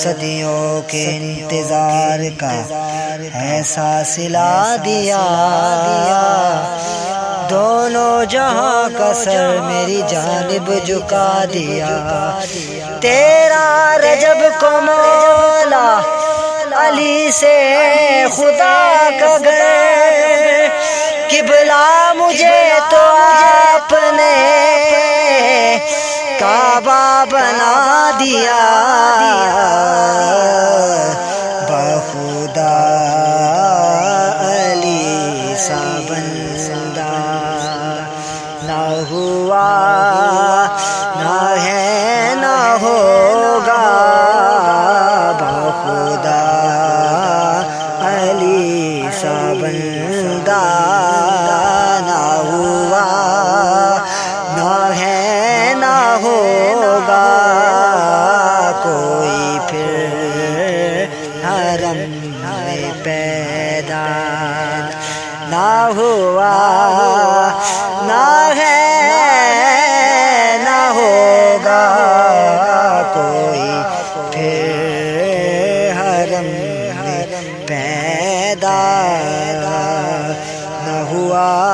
صدیوں کے انتظار کا ایسا سلا دیا۔ دونوں جہاں کا سر میری جانب جھکا دیا۔ تیرا رجب کو مولا علی سے خدا کا گھر، قبلہ مجھے تو آپ نے کعبہ بنا دیا۔ حرم میں پیدا نہ ہوا، نہ ہے، نہ ہوگا کوئی پھر حرم میں پیدا نہ ہوا۔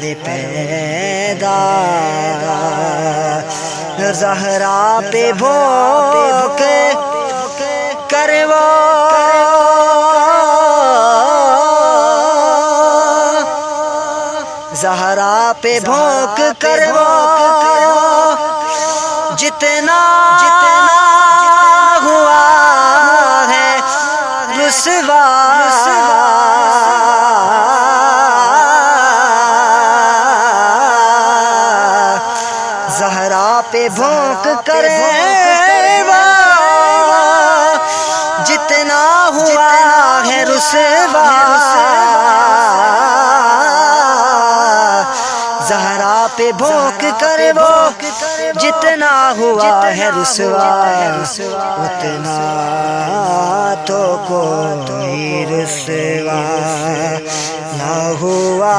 پیدا زہرا پہ بھوک کرو۔ زہرا پہ بھوک کرو۔ جتنا جتنا ہوا ہے رسوا بھونک کرے جتنا ہوا ہے رسوا۔ زہرا پہ بھونک کرے وہ جتنا ہوا ہے رسوا۔ اتنا تو کوئی رسوا نہ ہوا۔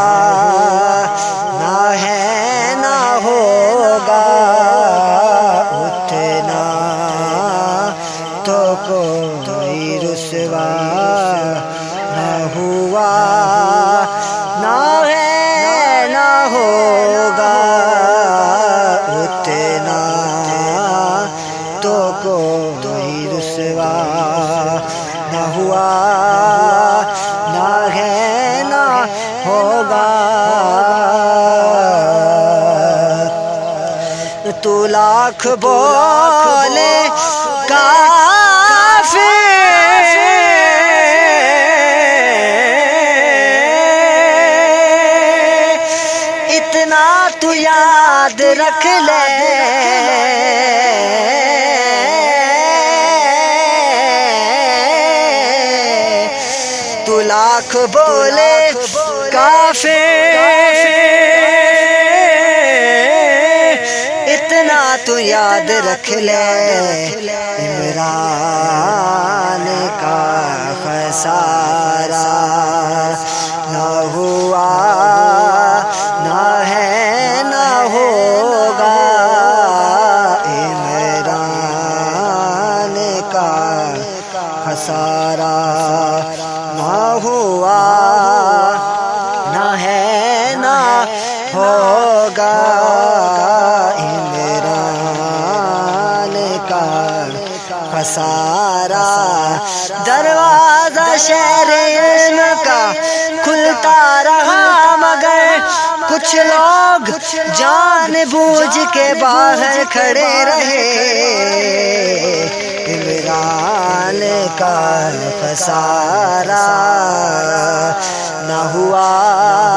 نہ ہوا، نہ ہے، نہ ہوگا، اتنا تو کوئی رسوا نہ ہوا، نہ ہے، نہ ہوگا۔ تو لاکھ بولے کافی تو یاد رکھ لے۔ تو لاکھ بولے کافی اتنا تو یاد رکھ لے۔ عمران کا خسارہ۔ ہوگا عمران کا خسارہ۔ دروازہ شہر علم کا کھلتا رہا، مگر کچھ لوگ جان بوجھ کے باہر کھڑے رہے۔ عمران کا خسارہ نہ ہوا۔